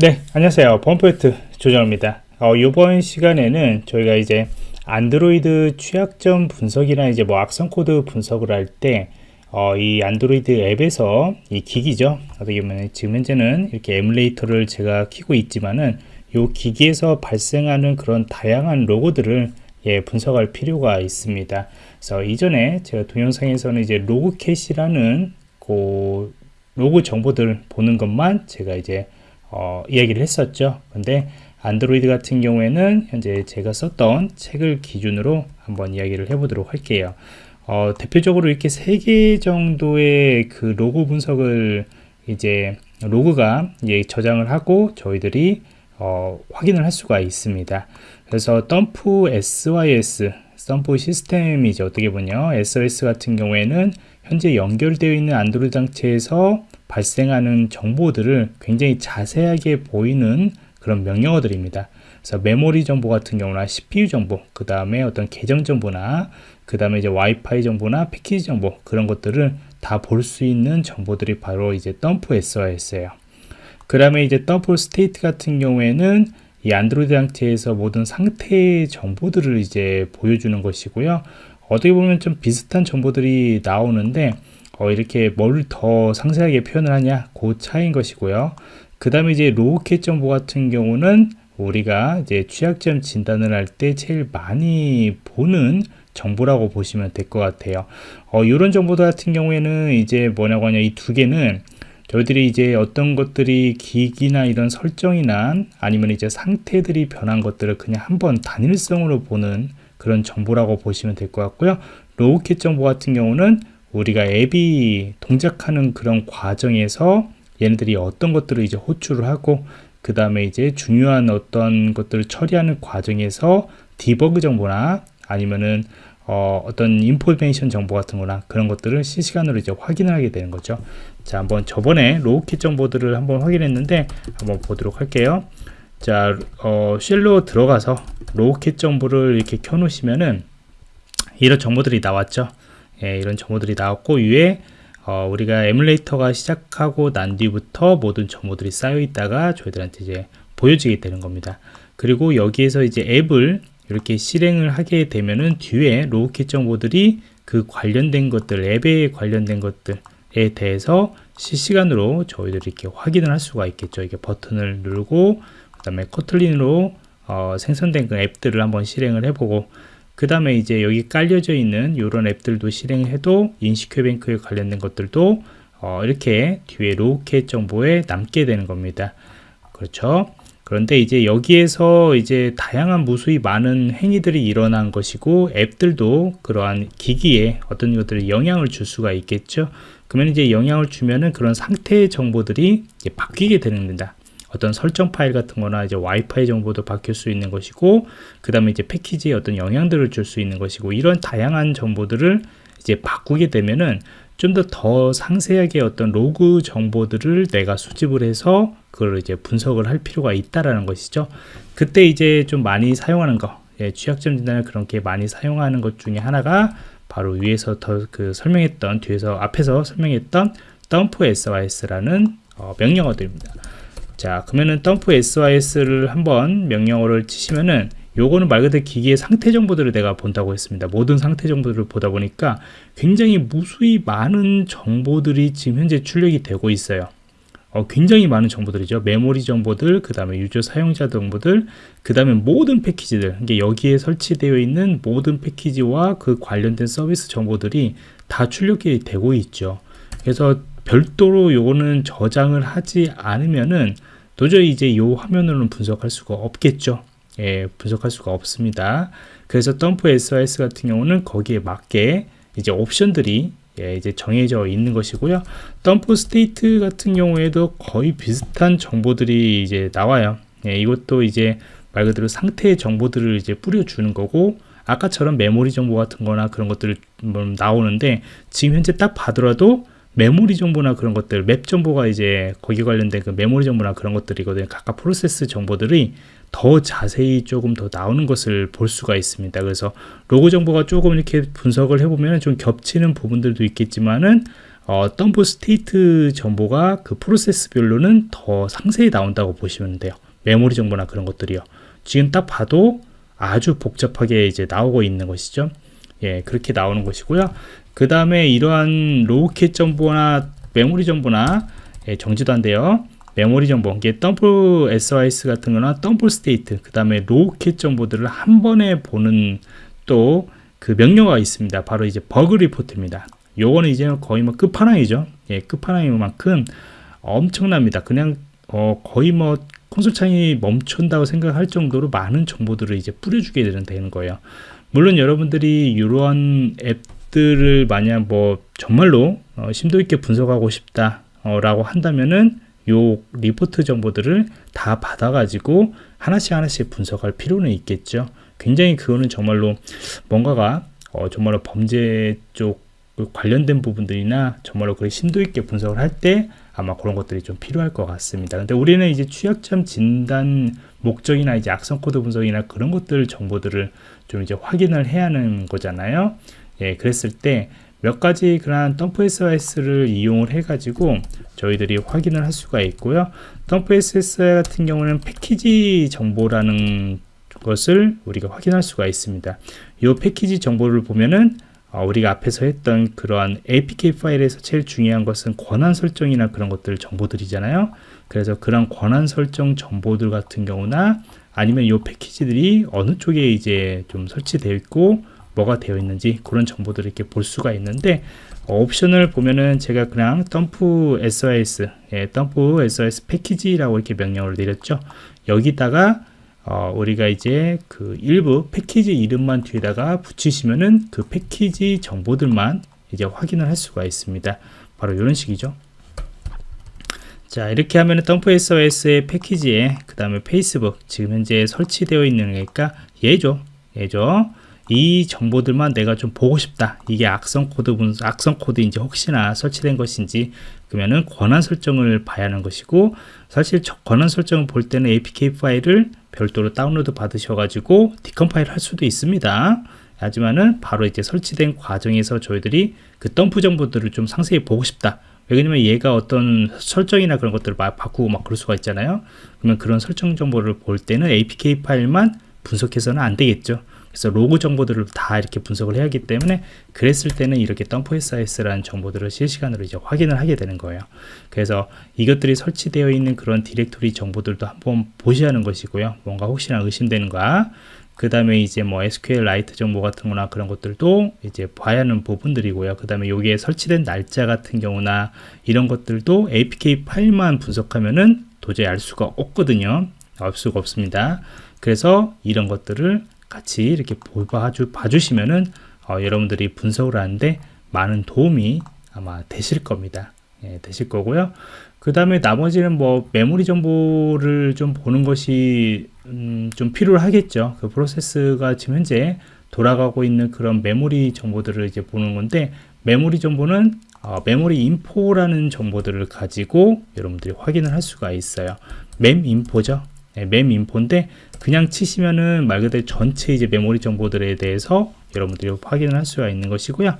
네 안녕하세요. 보안프로젝트 조정원입니다. 어, 이번 시간에는 저희가 이제 안드로이드 취약점 분석이나 이제 뭐 악성 코드 분석을 할때 어, 이 안드로이드 앱에서 이 기기죠. 어떻게 보면 지금 현재는 이렇게 에뮬레이터를 제가 키고 있지만은 이 기기에서 발생하는 그런 다양한 로그들을 예, 분석할 필요가 있습니다. 그래서 이전에 제가 동영상에서는 이제 logcat이라는 그 로그 정보들 보는 것만 제가 이제 어, 이야기를 했었죠. 근데 안드로이드 같은 경우에는 현재 제가 썼던 책을 기준으로 한번 이야기를 해보도록 할게요. 어, 대표적으로 이렇게 세 개 정도의 그 로그 분석을 이제 로그가 이제 저장을 하고 저희들이 어, 확인을 할 수가 있습니다. 그래서 dumpsys dump system이죠. 어떻게 보면 sys 같은 경우에는 현재 연결되어 있는 안드로이드 장치에서 발생하는 정보들을 굉장히 자세하게 보이는 그런 명령어들입니다. 그래서 메모리 정보 같은 경우나 CPU 정보, 그 다음에 어떤 계정 정보나 그 다음에 이제 와이파이 정보나 패키지 정보 그런 것들을 다 볼 수 있는 정보들이 바로 이제 dumpsys예요. 그 다음에 이제 dumpstate 같은 경우에는 이 안드로이드 상태에서 모든 상태 정보들을 이제 보여주는 것이고요. 어떻게 보면 좀 비슷한 정보들이 나오는데 어, 이렇게 뭘 더 상세하게 표현을 하냐? 그 차이인 것이고요. 그 다음에 이제 로우캣 정보 같은 경우는 우리가 이제 취약점 진단을 할 때 제일 많이 보는 정보라고 보시면 될 것 같아요. 어, 이런 정보들 같은 경우에는 이제 뭐냐고 하냐? 이 두 개는 저희들이 이제 어떤 것들이 기기나 이런 설정이나 아니면 이제 상태들이 변한 것들을 그냥 한번 단일성으로 보는 그런 정보라고 보시면 될 것 같고요. logcat 정보 같은 경우는 우리가 앱이 동작하는 그런 과정에서 얘네들이 어떤 것들을 이제 호출을 하고 그 다음에 이제 중요한 어떤 것들을 처리하는 과정에서 디버그 정보나 아니면은 어, 어떤 information 정보 같은 거나 그런 것들을 실시간으로 이제 확인을 하게 되는 거죠. 자 한번 저번에 logcat 정보들을 한번 확인했는데 한번 보도록 할게요. 자 어, shell로 들어가서 logcat 정보를 이렇게 켜 놓으시면은 이런 정보들이 나왔죠 예, 이런 정보들이 나왔고 위에 어, 우리가 에뮬레이터가 시작하고 난 뒤부터 모든 정보들이 쌓여 있다가 저희들한테 이제 보여지게 되는 겁니다. 그리고 여기에서 이제 앱을 이렇게 실행을 하게 되면은 뒤에 logcat 정보들이 그 관련된 것들 앱에 관련된 것들에 대해서 실시간으로 저희들이 이렇게 확인을 할 수가 있겠죠. 이게 버튼을 누르고 그 다음에 커틀린으로 어, 생성된 그 앱들을 한번 실행을 해보고 그 다음에 이제 여기 깔려져 있는 이런 앱들도 실행해도 인식회뱅크에 관련된 것들도 어, 이렇게 뒤에 로켓 정보에 남게 되는 겁니다. 그렇죠? 그런데 이제 여기에서 이제 다양한 무수히 많은 행위들이 일어난 것이고 앱들도 그러한 기기에 어떤 것들이 영향을 줄 수가 있겠죠? 그러면 이제 영향을 주면은 그런 상태 정보들이 바뀌게 되는 겁니다 어떤 설정 파일 같은 거나 이제 와이파이 정보도 바뀔 수 있는 것이고 그 다음에 이제 패키지에 어떤 영향들을 줄 수 있는 것이고 이런 다양한 정보들을 이제 바꾸게 되면은 좀더더 상세하게 어떤 로그 정보들을 내가 수집을 해서 그걸 이제 분석을 할 필요가 있다라는 것이죠. 그때 이제 좀 많이 사용하는 거 예, 취약점 진단을 그렇게 많이 사용하는 것 중에 하나가 바로 위에서 더 그 설명했던 뒤에서 앞에서 설명했던 dump sys라는 어, 명령어들입니다 자 그러면은 덤프 sys를 한번 명령어를 치시면은 요거는 말 그대로 기기의 상태 정보들을 내가 본다고 했습니다. 모든 상태 정보들을 보다 보니까 굉장히 무수히 많은 정보들이 지금 현재 출력이 되고 있어요. 어, 굉장히 많은 정보들이죠. 메모리 정보들 그 다음에 유저 사용자 정보들 그 다음에 모든 패키지들. 이게 여기에 설치되어 있는 모든 패키지와 그 관련된 서비스 정보들이 다 출력이 되고 있죠. 그래서 별도로 요거는 저장을 하지 않으면은 도저히 이제 이 화면으로는 분석할 수가 없겠죠. 예, 분석할 수가 없습니다. 그래서 dumpsys 같은 경우는 거기에 맞게 이제 옵션들이 예, 이제 정해져 있는 것이고요. dumpstate 같은 경우에도 거의 비슷한 정보들이 이제 나와요. 예, 이것도 이제 말 그대로 상태의 정보들을 이제 뿌려주는 거고 아까처럼 메모리 정보 같은 거나 그런 것들을 나오는데 지금 현재 딱 봐더라도 메모리 정보나 그런 것들 맵 정보가 이제 거기 관련된 그 메모리 정보나 그런 것들이거든요 각각 프로세스 정보들이 더 자세히 조금 더 나오는 것을 볼 수가 있습니다 그래서 로그 정보가 조금 이렇게 분석을 해보면 좀 겹치는 부분들도 있겠지만은 어, dumpstate 정보가 그 프로세스별로는 더 상세히 나온다고 보시면 돼요. 메모리 정보나 그런 것들이요. 지금 딱 봐도 아주 복잡하게 이제 나오고 있는 것이죠. 예, 그렇게 나오는 것이고요. 그 다음에 이러한 logcat 정보나 메모리 정보나 예, 정지도 한데요. 메모리 정보, 이게 dumpsys 같은 거나 dumpstate, 그 다음에 logcat 정보들을 한 번에 보는 또 그 명령어가 있습니다. 바로 이제 bugreport입니다. 요거는 이제 거의 뭐 끝판왕이죠. 예, 끝판왕인 만큼 엄청납니다. 그냥 어, 거의 뭐 콘솔 창이 멈춘다고 생각할 정도로 많은 정보들을 이제 뿌려주게 되는 거예요. 물론 여러분들이 이러한 앱 들을 만약 뭐 정말로 어, 심도 있게 분석하고 싶다 라고 한다면은 요 리포트 정보들을 다 받아가지고 하나씩 하나씩 분석할 필요는 있겠죠. 굉장히 그거는 정말로 뭔가가 어, 정말로 범죄 쪽 관련된 부분들이나 정말로 그 심도 있게 분석을 할 때 아마 그런 것들이 좀 필요할 것 같습니다. 근데 우리는 이제 취약점 진단 목적이나 이제 악성 코드 분석이나 그런 것들 정보들을 좀 이제 확인을 해야 하는 거잖아요. 예, 그랬을 때 몇 가지 그러한 dumpsys를 이용을 해 가지고 저희들이 확인을 할 수가 있고요. dumpsys 같은 경우는 패키지 정보라는 것을 우리가 확인할 수가 있습니다. 이 패키지 정보를 보면은 어, 우리가 앞에서 했던 그러한 APK 파일에서 제일 중요한 것은 권한 설정이나 그런 것들 정보들이잖아요. 그래서 그런 권한 설정 정보들 같은 경우나 아니면 이 패키지들이 어느 쪽에 이제 좀 설치되어 있고 뭐가 되어 있는지 그런 정보들을 이렇게 볼 수가 있는데 어, 옵션을 보면은 제가 그냥 덤프 SOS, 예, 덤프 SOS 패키지라고 이렇게 명령을 내렸죠. 여기다가 어, 우리가 이제 그 일부 패키지 이름만 뒤에다가 붙이시면은 그 패키지 정보들만 이제 확인을 할 수가 있습니다. 바로 이런 식이죠. 자 이렇게 하면 dumpsys의 패키지에 그 다음에 페이스북 지금 현재 설치되어 있는 거니까 얘죠 얘죠 이 정보들만 내가 좀 보고 싶다 이게 악성 코드 분 악성 코드인지 혹시나 설치된 것인지 그러면은 권한 설정을 봐야 하는 것이고 사실 권한 설정을 볼 때는 APK 파일을 별도로 다운로드 받으셔 가지고 decompile 할 수도 있습니다. 하지만은 바로 이제 설치된 과정에서 저희들이 그 덤프 정보들을 좀 상세히 보고 싶다. 왜냐면 얘가 어떤 설정이나 그런 것들을 막 바꾸고 막 그럴 수가 있잖아요. 그러면 그런 설정 정보를 볼 때는 APK 파일만 분석해서는 안 되겠죠. 그래서 로그 정보들을 다 이렇게 분석을 해야 하기 때문에 그랬을 때는 이렇게 dumpsys라는 정보들을 실시간으로 이제 확인을 하게 되는 거예요. 그래서 이것들이 설치되어 있는 그런 디렉토리 정보들도 한번 보셔야 하는 것이고요. 뭔가 혹시나 의심되는가 그 다음에 이제 뭐 SQLite 정보 같은 거나 그런 것들도 이제 봐야 하는 부분들이고요. 그 다음에 여기에 설치된 날짜 같은 경우나 이런 것들도 APK 파일만 분석하면은 도저히 알 수가 없거든요. 알 수가 없습니다. 그래서 이런 것들을 같이 이렇게 봐주, 봐주시면은 어, 여러분들이 분석을 하는데 많은 도움이 아마 되실 겁니다. 예, 되실 거고요. 그 다음에 나머지는 뭐 메모리 정보를 좀 보는 것이 음, 좀 필요하겠죠. 그 프로세스가 지금 현재 돌아가고 있는 그런 메모리 정보들을 이제 보는 건데 메모리 정보는 어, 메모리 인포라는 정보들을 가지고 여러분들이 확인을 할 수가 있어요. mem인포죠 네, 멤 인포인데 그냥 치시면은 말 그대로 전체 이제 메모리 정보들에 대해서 여러분들이 확인을 할 수가 있는 것이고요.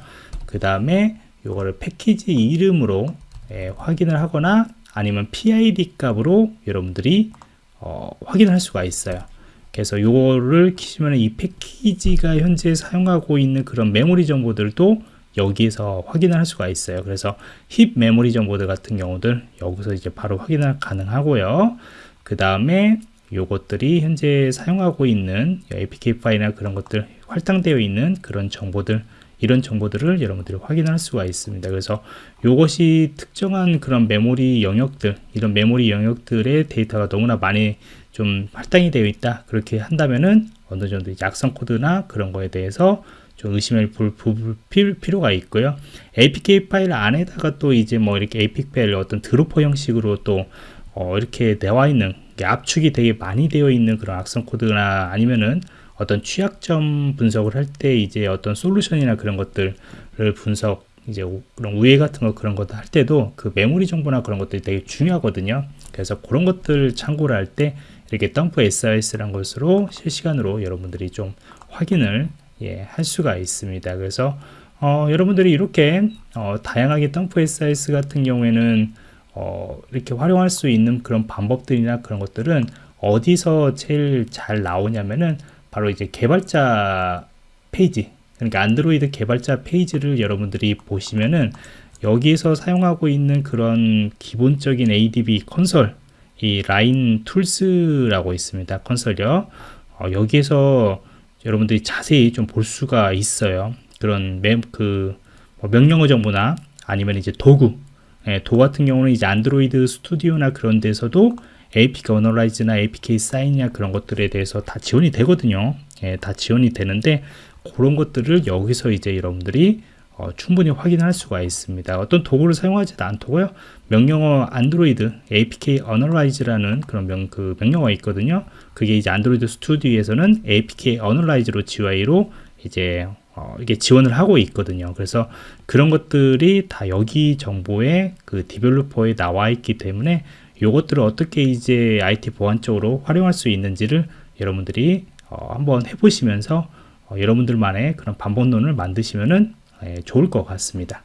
그 다음에 이거를 패키지 이름으로 예, 확인을 하거나 아니면 PID 값으로 여러분들이 어, 확인을 할 수가 있어요. 그래서 이거를 키시면 이 패키지가 현재 사용하고 있는 그런 메모리 정보들도 여기에서 확인을 할 수가 있어요. 그래서 힙 메모리 정보들 같은 경우들 여기서 이제 바로 확인을 가능하고요. 그 다음에 요것들이 현재 사용하고 있는 APK 파일이나 그런 것들 할당되어 있는 그런 정보들 이런 정보들을 여러분들이 확인할 수가 있습니다. 그래서 이것이 특정한 그런 메모리 영역들, 이런 메모리 영역들의 데이터가 너무나 많이 좀 할당이 되어 있다. 그렇게 한다면은 어느 정도 약성 코드나 그런 거에 대해서 좀 의심을 볼, 볼 필요가 있고요. APK 파일 안에다가 또 이제 뭐 이렇게 APK 파일 어떤 드로퍼 형식으로 또 어, 이렇게 나와 있는 압축이 되게 많이 되어 있는 그런 악성 코드나 아니면은 어떤 취약점 분석을 할 때 이제 어떤 솔루션이나 그런 것들을 분석 이제 그런 우회 같은 거 그런 것도 할 때도 그 메모리 정보나 그런 것들이 되게 중요하거든요. 그래서 그런 것들 참고를 할 때 이렇게 덤프 SIS라는 것으로 실시간으로 여러분들이 좀 확인을 예, 할 수가 있습니다. 그래서 어, 여러분들이 이렇게 어, 다양하게 dumpsys 같은 경우에는 어, 이렇게 활용할 수 있는 그런 방법들이나 그런 것들은 어디서 제일 잘 나오냐면은 바로 이제 개발자 페이지 그러니까 안드로이드 개발자 페이지를 여러분들이 보시면은 여기에서 사용하고 있는 그런 기본적인 ADB console 이 line tools라고 있습니다. console이요. 어, 여기에서 여러분들이 자세히 좀 볼 수가 있어요. 그런 매, 그뭐 명령어 정보나 아니면 이제 도구 예, 도 같은 경우는 이제 안드로이드 스튜디오나 그런 데서도 APK 어널라이즈나 APK 사인이나 그런 것들에 대해서 다 지원이 되거든요 예, 다 지원이 되는데 그런 것들을 여기서 이제 여러분들이 어, 충분히 확인할 수가 있습니다. 어떤 도구를 사용하지도 않고요. 명령어 안드로이드 APK Analyze라는 그런 명, 그 명령어가 있거든요. 그게 이제 안드로이드 스튜디오에서는 APK Analyze로 GUI로 이제 어, 이게 지원을 하고 있거든요. 그래서 그런 것들이 다 여기 정보에 그 디벨로퍼에 나와 있기 때문에 이것들을 어떻게 이제 IT 보안 쪽으로 활용할 수 있는지를 여러분들이 어, 한번 해보시면서 어, 여러분들만의 그런 반복론을 만드시면은 예, 좋을 것 같습니다.